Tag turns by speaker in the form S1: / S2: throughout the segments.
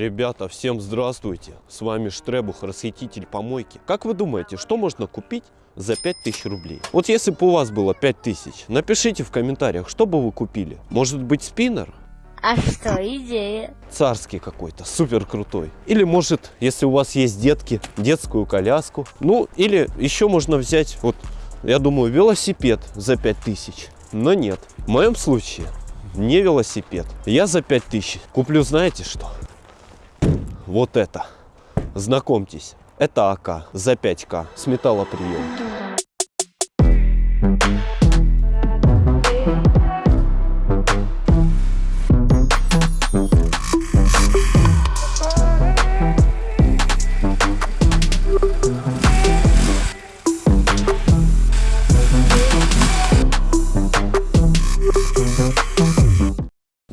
S1: Ребята, всем здравствуйте! С вами Штребух, расхититель помойки. Как вы думаете, что можно купить за 5000 рублей? Вот если бы у вас было 5000, напишите в комментариях, что бы вы купили. Может быть спиннер?
S2: А что, идея?
S1: Царский какой-то, супер крутой. Или может, если у вас есть детки, детскую коляску. Ну, или еще можно взять, вот, я думаю, велосипед за 5000. Но нет, в моем случае не велосипед. Я за 5000 куплю, знаете что? Вот это. Знакомьтесь, это АК за 5К с металлоприемки.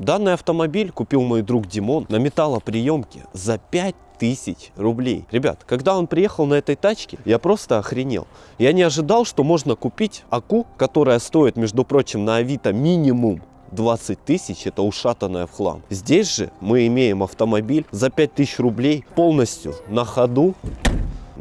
S1: Данный автомобиль купил мой друг Димон на металлоприемке за 5000 рублей. Ребят, когда он приехал на этой тачке, я просто охренел. Я не ожидал, что можно купить АКУ, которая стоит, между прочим, на Авито минимум 20 тысяч это ушатанная в хлам. Здесь же мы имеем автомобиль за 5000 рублей полностью на ходу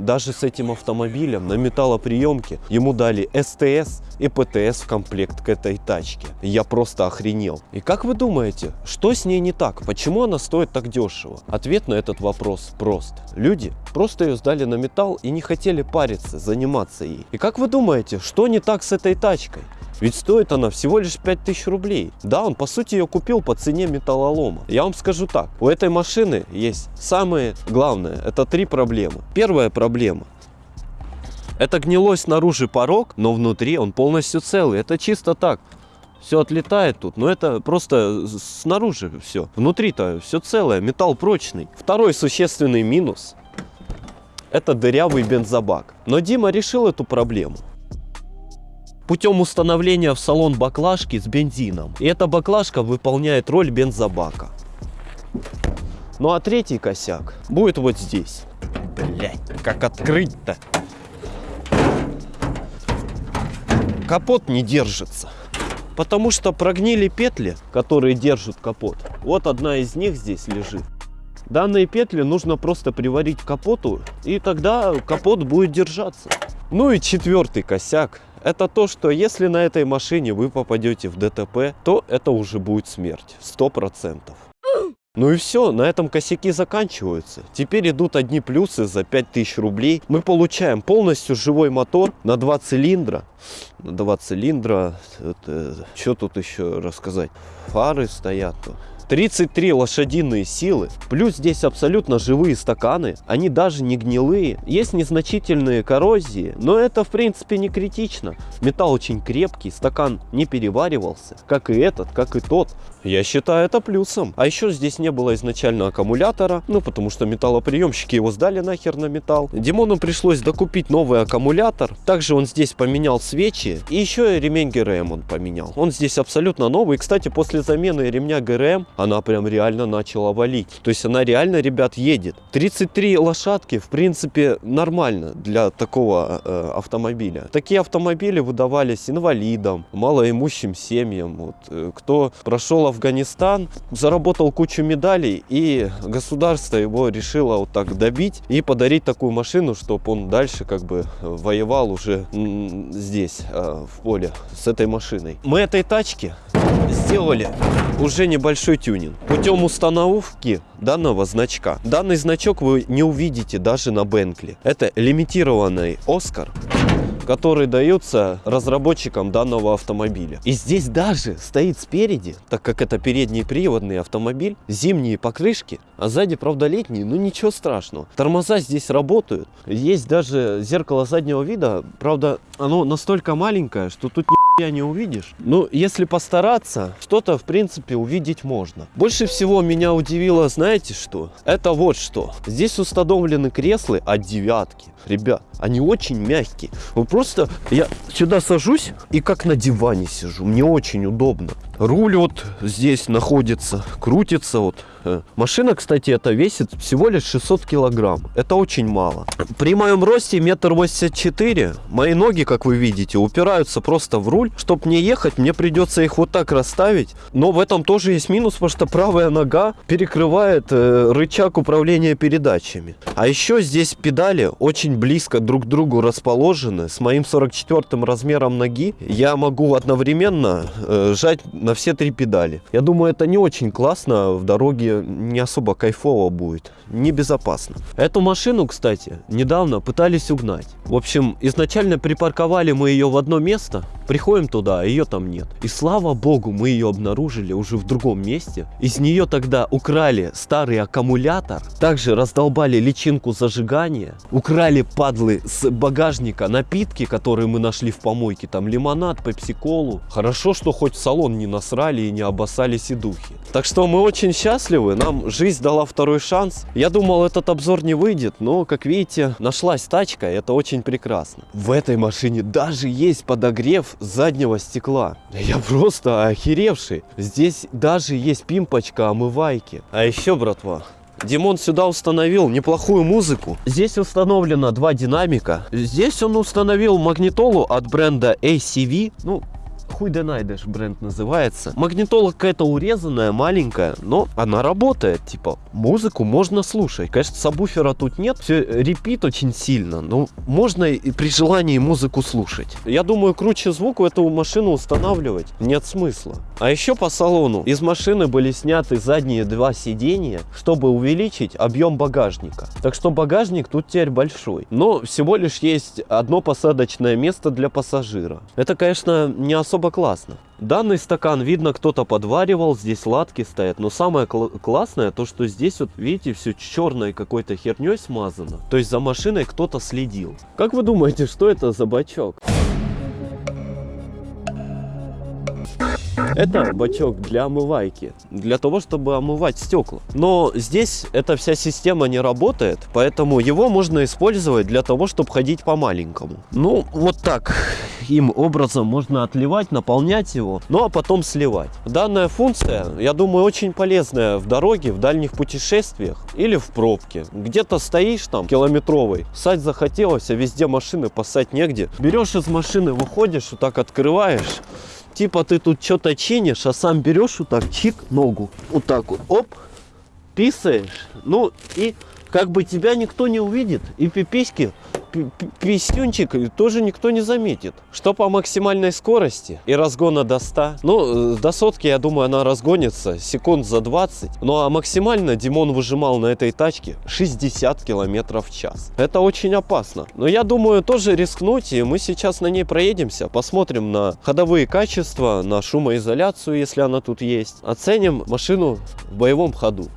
S1: даже с этим автомобилем на металлоприемке ему дали СТС и ПТС в комплект к этой тачке. Я просто охренел. И как вы думаете, что с ней не так? Почему она стоит так дешево? Ответ на этот вопрос прост. Люди просто ее сдали на металл и не хотели париться, заниматься ей. И как вы думаете, что не так с этой тачкой? Ведь стоит она всего лишь 5000 рублей. Да, он по сути ее купил по цене металлолома. Я вам скажу так, у этой машины есть самое главное, это три проблемы. Первая проблема. Это гнилой снаружи порог, но внутри он полностью целый. Это чисто так. Все отлетает тут, но это просто снаружи все. Внутри-то все целое, металл прочный. Второй существенный минус – это дырявый бензобак. Но Дима решил эту проблему путем установления в салон баклажки с бензином. И эта баклажка выполняет роль бензобака. Ну а третий косяк будет вот здесь. Блять, как открыть-то? Капот не держится. Потому что прогнили петли, которые держат капот. Вот одна из них здесь лежит. Данные петли нужно просто приварить к капоту, и тогда капот будет держаться. Ну и четвертый косяк это то, что если на этой машине вы попадете в ДТП, то это уже будет смерть, сто процентов. Ну и все, на этом косяки заканчиваются. Теперь идут одни плюсы за 5000 рублей. Мы получаем полностью живой мотор на 2 цилиндра. На 2 цилиндра, это, что тут еще рассказать? Фары стоят. 33 лошадиные силы, плюс здесь абсолютно живые стаканы, они даже не гнилые, есть незначительные коррозии, но это в принципе не критично. Металл очень крепкий, стакан не переваривался, как и этот, как и тот. Я считаю это плюсом. А еще здесь не было изначально аккумулятора, ну потому что металлоприемщики его сдали нахер на металл. Димону пришлось докупить новый аккумулятор, также он здесь поменял свечи и еще и ремень ГРМ он поменял. Он здесь абсолютно новый, кстати после замены ремня ГРМ она прям реально начала валить. То есть она реально, ребят, едет. 33 лошадки, в принципе, нормально для такого э, автомобиля. Такие автомобили выдавались инвалидам, малоимущим семьям. Вот, э, кто прошел Афганистан, заработал кучу медалей, и государство его решило вот так добить и подарить такую машину, чтобы он дальше как бы воевал уже здесь, э, в поле, с этой машиной. Мы этой тачке сделали уже небольшой тюнинг. Путем установки данного значка. Данный значок вы не увидите даже на Бенкли. Это лимитированный Оскар который даются разработчикам данного автомобиля. И здесь даже стоит спереди, так как это передний приводный автомобиль, зимние покрышки, а сзади, правда, летние, но ничего страшного. Тормоза здесь работают. Есть даже зеркало заднего вида, правда, оно настолько маленькое, что тут я не увидишь. Ну, если постараться, что-то, в принципе, увидеть можно. Больше всего меня удивило, знаете что? Это вот что. Здесь установлены кресла от девятки. Ребят, они очень мягкие. Вы просто, я сюда сажусь и как на диване сижу. Мне очень удобно. Руль вот здесь находится, крутится вот Э, Машина, кстати, это весит всего лишь 600 килограмм. Это очень мало. При моем росте метр восемьдесят четыре, мои ноги, как вы видите, упираются просто в руль. Чтобы мне ехать, мне придется их вот так расставить. Но в этом тоже есть минус, потому что правая нога перекрывает э, рычаг управления передачами. А еще здесь педали очень близко друг к другу расположены. С моим 44 размером ноги я могу одновременно э, жать на все три педали. Я думаю, это не очень классно, в дороге не особо кайфово будет, небезопасно. Эту машину, кстати, недавно пытались угнать. В общем, изначально припарковали мы ее в одно место, приходим туда, а ее там нет. И слава богу, мы ее обнаружили уже в другом месте. Из нее тогда украли старый аккумулятор, также раздолбали личинку зажигания, украли падлы с багажника напитки, которые мы нашли в помойке, там лимонад, пепси-колу. Хорошо, что хоть салон не насрали и не обоссали сидухи. Так что мы очень счастливы, нам жизнь дала второй шанс. Я думал, этот обзор не выйдет, но, как видите, нашлась тачка, и это очень прекрасно. В этой машине даже есть подогрев заднего стекла. Я просто охеревший. Здесь даже есть пимпочка омывайки. А еще, братва, Димон сюда установил неплохую музыку. Здесь установлено два динамика. Здесь он установил магнитолу от бренда ACV. Ну, хуй да найдешь бренд называется. Магнитола какая-то урезанная, маленькая, но она работает. Типа, музыку можно слушать. Конечно, сабвуфера тут нет, все репит очень сильно, но можно и при желании музыку слушать. Я думаю, круче звук в эту машину устанавливать нет смысла. А еще по салону из машины были сняты задние два сиденья, чтобы увеличить объем багажника. Так что багажник тут теперь большой. Но всего лишь есть одно посадочное место для пассажира. Это, конечно, не особо классно. Данный стакан, видно, кто-то подваривал, здесь ладки стоят. Но самое кл классное, то что здесь вот, видите, все черной какой-то херней смазано. То есть за машиной кто-то следил. Как вы думаете, что это за бачок? Это бачок для омывайки, для того, чтобы омывать стекла. Но здесь эта вся система не работает, поэтому его можно использовать для того, чтобы ходить по маленькому. Ну, вот так им образом можно отливать, наполнять его, ну а потом сливать. Данная функция, я думаю, очень полезная в дороге, в дальних путешествиях или в пробке. Где-то стоишь там километровый, сать захотелось, а везде машины пасать негде. Берешь из машины, выходишь, вот так открываешь, типа ты тут что-то чинишь, а сам берешь вот так, чик, ногу, вот так вот, оп, писаешь, ну и как бы тебя никто не увидит, и пиписьки, пи- пи- писюнчик тоже никто не заметит. Что по максимальной скорости и разгона до 100, ну, э, до сотки, я думаю, она разгонится секунд за 20, ну а максимально Димон выжимал на этой тачке 60 километров в час. Это очень опасно. Но я думаю, тоже рискнуть, и мы сейчас на ней проедемся, посмотрим на ходовые качества, на шумоизоляцию, если она тут есть. Оценим машину в боевом ходу.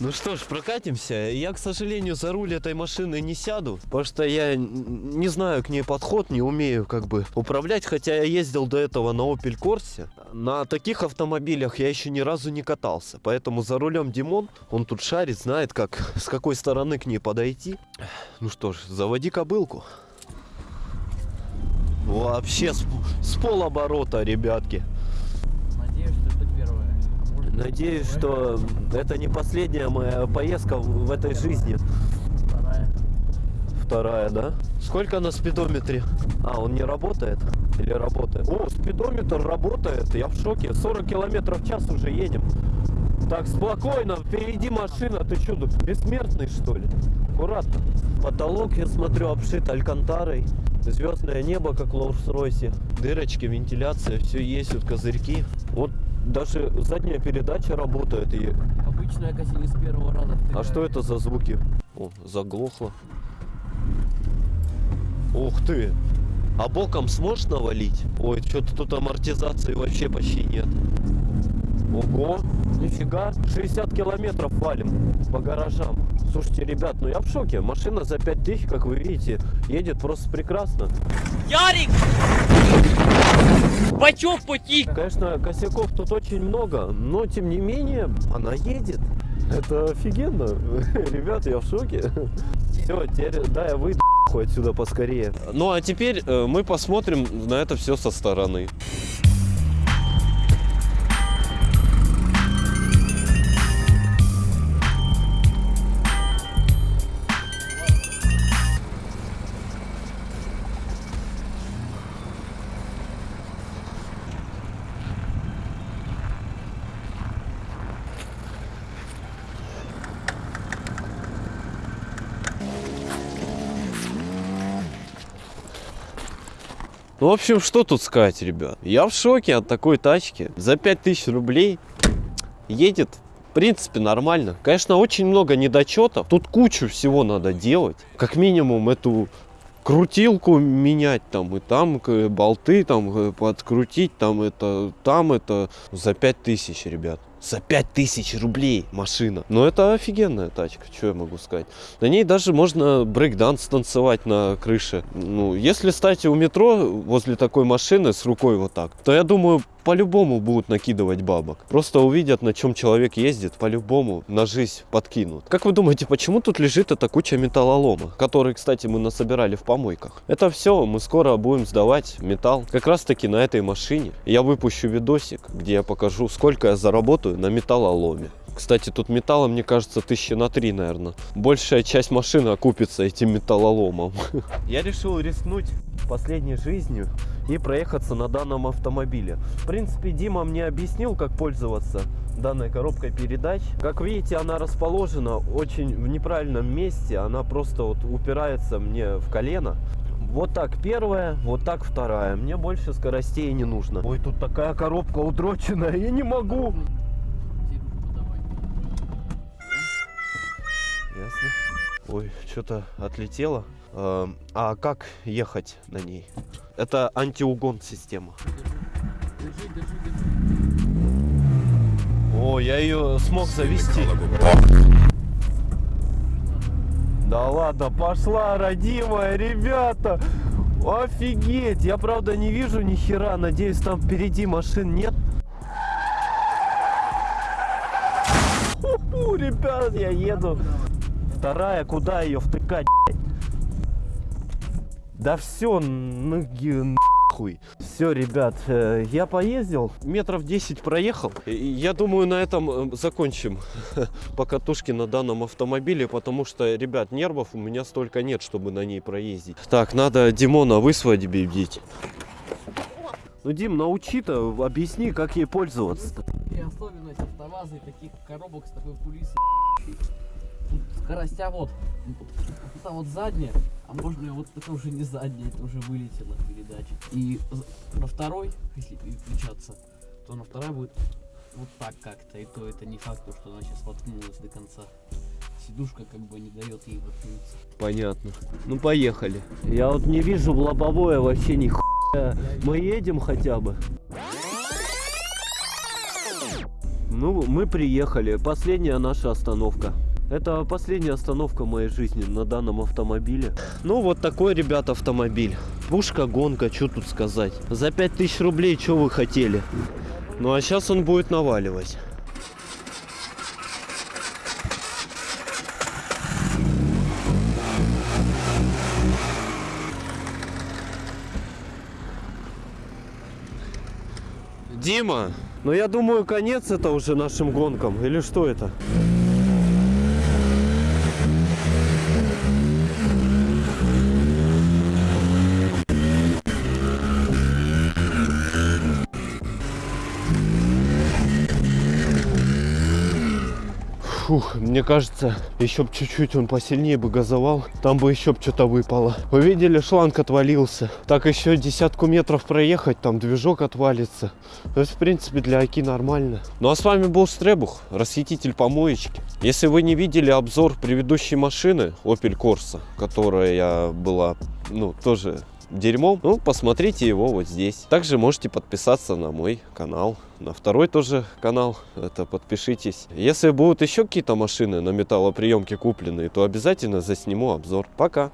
S1: Ну что ж, прокатимся. Я, к сожалению, за руль этой машины не сяду, потому что я не знаю к ней подход, не умею как бы управлять, хотя я ездил до этого на Opel Corsa. На таких автомобилях я еще ни разу не катался, поэтому за рулем Димон, он тут шарит, знает, как, с какой стороны к ней подойти. Ну что ж, заводи кобылку. Вообще с, с полоборота, ребятки.
S3: Надеюсь, что это первое. А может,
S1: Надеюсь, что это не последняя моя поездка в этой жизни.
S3: Вторая.
S1: Вторая, да? Сколько на спидометре? А, он не работает? Или работает? О, спидометр работает, я в шоке. 40 километров в час уже едем. Так, спокойно, впереди машина, ты что, тут бессмертный что ли? Аккуратно. Потолок, я смотрю, обшит алькантарой. Звездное небо, как в Лоурс-Ройсе. Дырочки, вентиляция, все есть, вот козырьки. Вот даже задняя передача работает. И...
S3: Обычная коси не с первого раза.
S1: А что это за звуки? О, заглохло. Ух ты! А боком сможешь навалить? Ой, что-то тут амортизации вообще почти нет. Ого, нифига, 60 километров валим по гаражам. Слушайте, ребят, ну я в шоке. Машина за 5000, как вы видите, едет просто прекрасно.
S3: Ярик! Бачок потік!
S1: Конечно, косяков тут очень много, но тем не менее, она едет. Это офигенно. Ребят, я в шоке. Все, теперь, да, я выйду отсюда поскорее. Ну а теперь э, мы посмотрим на это все со стороны. Ну, в общем, что тут сказать, ребят? Я в шоке от такой тачки. За 5000 рублей едет, в принципе, нормально. Конечно, очень много недочетов. Тут кучу всего надо делать. Как минимум, эту крутилку менять там и там болты там э, подкрутить там это там это за 5000 ребят за 5000 рублей машина. Но это офигенная тачка что я могу сказать. На ней даже можно брейкданс танцевать на крыше. Ну если стать у метро возле такой машины с рукой вот так то я думаю по-любому будут накидывать бабок. Просто увидят, на чем человек ездит, по-любому на жизнь подкинут. Как вы думаете, почему тут лежит эта куча металлолома, который, кстати, мы насобирали в помойках? Это все, мы скоро будем сдавать металл. Как раз таки на этой машине. Я выпущу видосик, где я покажу, сколько я заработаю на металлоломе. Кстати, тут металла, мне кажется, тысячи на три, наверное. Большая часть машины окупится этим металлоломом. Я решил рискнуть последней жизнью и проехаться на данном автомобиле. В принципе, Дима мне объяснил, как пользоваться данной коробкой передач. Как видите, она расположена очень в неправильном месте. Она просто вот упирается мне в колено. Вот так первая, вот так вторая. Мне больше скоростей не нужно. Ой, тут такая коробка утроченная, я не могу. Ясно. Ой, что-то отлетело. Эм, А как ехать на ней? Это антиугон система.
S3: Держи, держи, держи.
S1: О, я ее смог завести. Да ладно, пошла, родимая, ребята! Офигеть! Я правда не вижу ни хера, надеюсь там впереди машин нет. Ху-ху, ребят, я еду. Вторая, куда ее втыкать? блядь? Да все, нахуй. Все, ребят, э, я поездил, метров 10 проехал. Я думаю, на этом э, закончим покатушки на данном автомобиле, потому что, ребят, нервов у меня столько нет, чтобы на ней проездить. Так, надо Димона высвободить. Ну, Дим, научи-то, объясни, как ей пользоваться.
S3: И особенность автоваза и таких коробок с такой кулисой. Скоростя вот. Это вот задняя, а можно и вот это уже не задняя, это уже вылетела передача. И на второй, если переключаться, то на второй будет вот так как-то. И то это не факт, что она сейчас воткнулась до конца. Сидушка как бы не дает ей воткнуться.
S1: Понятно. Ну, поехали. Я вот не вижу в лобовое вообще ни хуя. Мы едем хотя бы. Ну, мы приехали. Последняя наша остановка. Это последняя остановка моей жизни на данном автомобиле. Ну, вот такой, ребят, автомобиль. Пушка, гонка, что тут сказать. За 5000 рублей, что вы хотели? Ну, а сейчас он будет наваливать. Дима, ну я думаю, конец это уже нашим гонкам. Или что это? Фух, мне кажется, еще б чуть-чуть он посильнее бы газовал, там бы еще б что-то выпало. Вы видели, шланг отвалился. Так еще десятку метров проехать, там движок отвалится. То есть, в принципе, для Аки нормально. Ну а с вами был Стребух, расхититель помоечки. Если вы не видели обзор предыдущей машины Opel Corsa, которая была, ну, тоже дерьмом, ну, посмотрите его вот здесь. Также можете подписаться на мой канал, на второй тоже канал, это подпишитесь. Если будут еще какие-то машины на металлоприемке купленные, то обязательно засниму обзор. Пока!